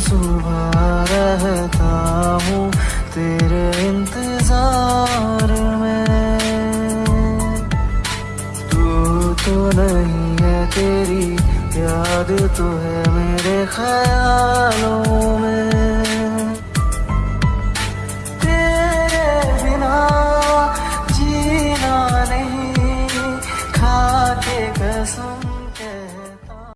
सुबह रहता हूँ तेरे इंतज़ार में। तू तो नहीं है तेरी, याद तो है मेरे ख्यालों